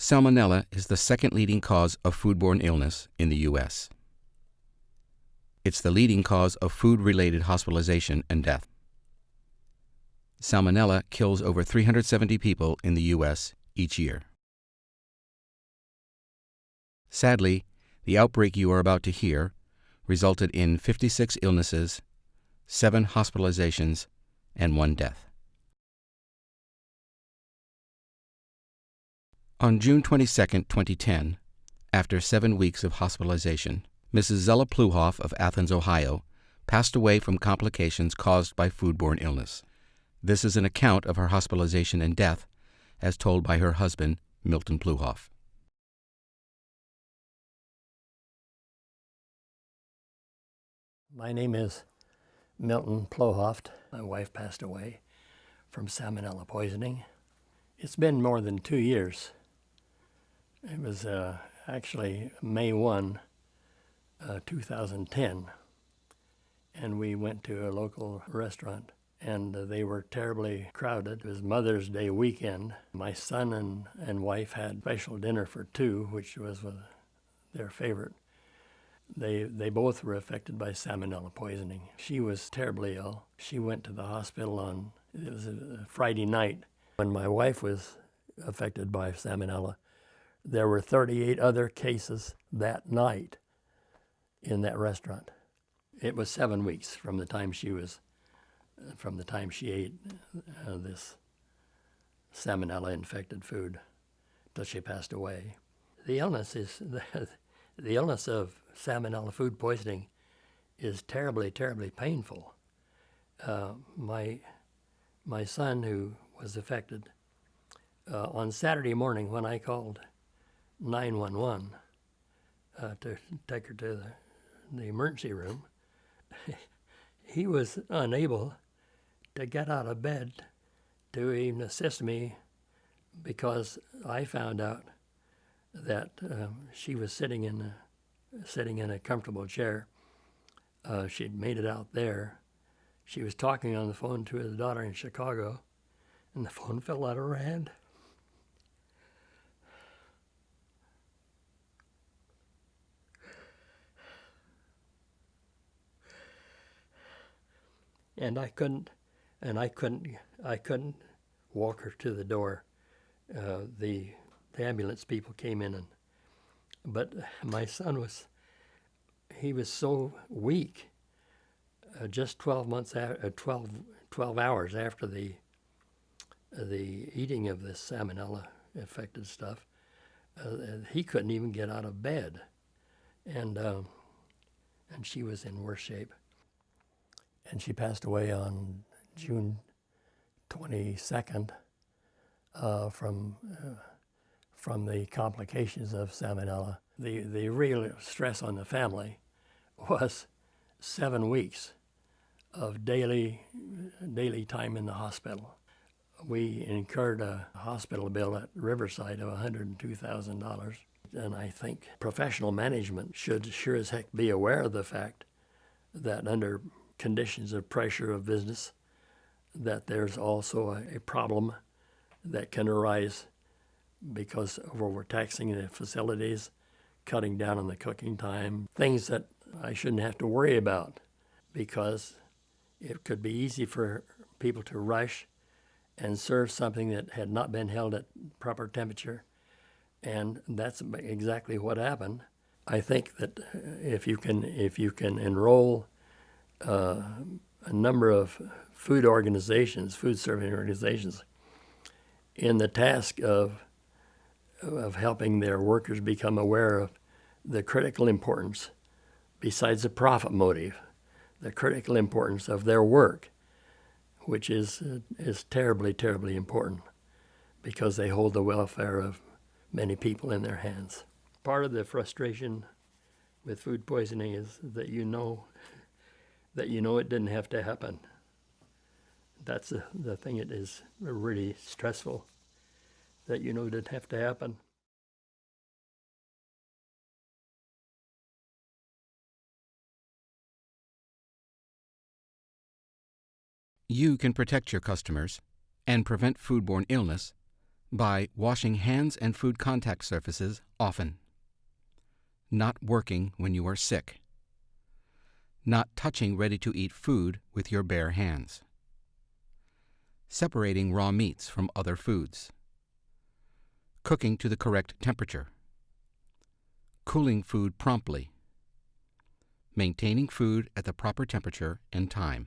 Salmonella is the second leading cause of foodborne illness in the U.S. It's the leading cause of food related hospitalization and death. Salmonella kills over 370 people in the U.S. each year. Sadly, the outbreak you are about to hear resulted in 56 illnesses, 7 hospitalizations, and 1 death. On June 22, 2010, after seven weeks of hospitalization, Mrs. Zella Pluhoff of Athens, Ohio, passed away from complications caused by foodborne illness. This is an account of her hospitalization and death, as told by her husband, Milton Pluhoff. My name is Milton Pluhoff. My wife passed away from salmonella poisoning. It's been more than two years it was uh, actually May 1, uh, 2010, and we went to a local restaurant and uh, they were terribly crowded. It was Mother's Day weekend. My son and, and wife had special dinner for two, which was uh, their favorite. They, they both were affected by salmonella poisoning. She was terribly ill. She went to the hospital on, it was a Friday night when my wife was affected by salmonella there were 38 other cases that night in that restaurant. It was seven weeks from the time she was, from the time she ate uh, this salmonella infected food till she passed away. The illness is, the, the illness of salmonella food poisoning is terribly, terribly painful. Uh, my, my son who was affected, uh, on Saturday morning when I called 911 uh, to take her to the, the emergency room. he was unable to get out of bed to even assist me because I found out that um, she was sitting in a, sitting in a comfortable chair. Uh, she'd made it out there. She was talking on the phone to her daughter in Chicago, and the phone fell out of her hand. And I couldn't, and I couldn't, I couldn't walk her to the door. Uh, the, the ambulance people came in, and but my son was, he was so weak. Uh, just 12 months, after, uh, 12, 12 hours after the the eating of this salmonella affected stuff, uh, he couldn't even get out of bed, and um, and she was in worse shape and she passed away on June 22nd uh, from uh, from the complications of salmonella. The the real stress on the family was seven weeks of daily daily time in the hospital. We incurred a hospital bill at Riverside of $102,000. And I think professional management should sure as heck be aware of the fact that under conditions of pressure of business, that there's also a, a problem that can arise because of overtaxing the facilities, cutting down on the cooking time, things that I shouldn't have to worry about because it could be easy for people to rush and serve something that had not been held at proper temperature. And that's exactly what happened. I think that if you can, if you can enroll uh, a number of food organizations, food serving organizations, in the task of, of helping their workers become aware of the critical importance, besides the profit motive, the critical importance of their work, which is, uh, is terribly, terribly important because they hold the welfare of many people in their hands. Part of the frustration with food poisoning is that you know that you know it didn't have to happen. That's the, the thing it is really stressful, that you know it didn't have to happen. You can protect your customers and prevent foodborne illness by washing hands and food contact surfaces often, not working when you are sick, not touching ready to eat food with your bare hands, separating raw meats from other foods, cooking to the correct temperature, cooling food promptly, maintaining food at the proper temperature and time.